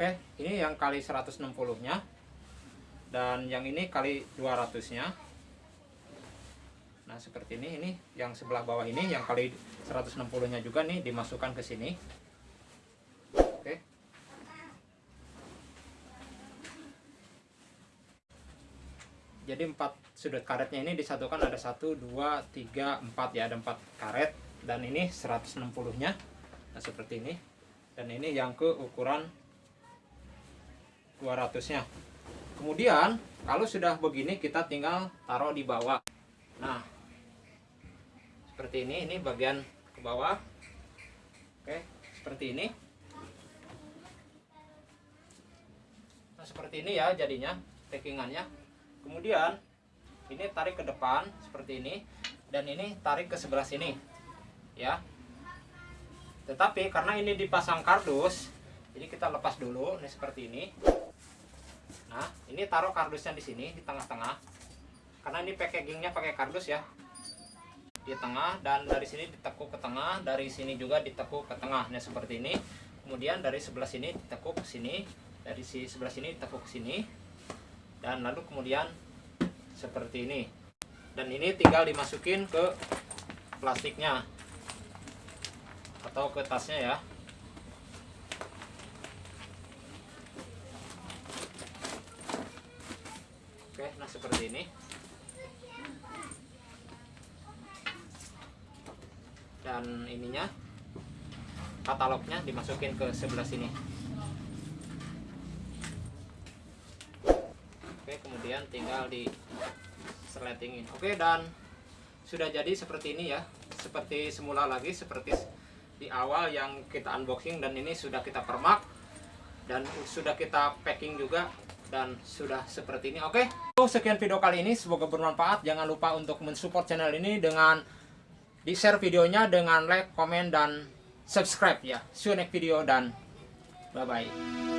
Oke, ini yang kali 160-nya. Dan yang ini kali 200-nya. Nah, seperti ini. Ini yang sebelah bawah ini yang kali 160-nya juga nih dimasukkan ke sini. Oke. Jadi empat sudut karetnya ini disatukan ada 1 2 3 4 ya, ada 4 karet dan ini 160-nya. Nah, seperti ini. Dan ini yang ke ukuran 200-nya. Kemudian, kalau sudah begini kita tinggal taruh di bawah. Nah, seperti ini, ini bagian ke bawah. Oke, seperti ini. Nah, seperti ini ya jadinya packingannya. Kemudian, ini tarik ke depan seperti ini dan ini tarik ke sebelah sini. Ya. Tetapi karena ini dipasang kardus, jadi kita lepas dulu ini seperti ini. Nah, ini taruh kardusnya di sini di tengah-tengah. Karena ini packagingnya pakai kardus ya. Di tengah dan dari sini ditekuk ke tengah, dari sini juga ditekuk ke tengah. Nah, seperti ini. Kemudian dari sebelah sini ditekuk ke sini, dari si sebelah sini ditekuk ke sini. Dan lalu kemudian seperti ini. Dan ini tinggal dimasukin ke plastiknya atau ke tasnya ya. Nah seperti ini. Dan ininya katalognya dimasukin ke sebelah sini. Oke, kemudian tinggal di seletingin. Oke, dan sudah jadi seperti ini ya. Seperti semula lagi seperti di awal yang kita unboxing dan ini sudah kita permak dan sudah kita packing juga dan sudah seperti ini. Oke okay? sekian video kali ini. Semoga bermanfaat. Jangan lupa untuk mensupport channel ini dengan di share videonya dengan like komen dan subscribe ya. See you next video dan bye bye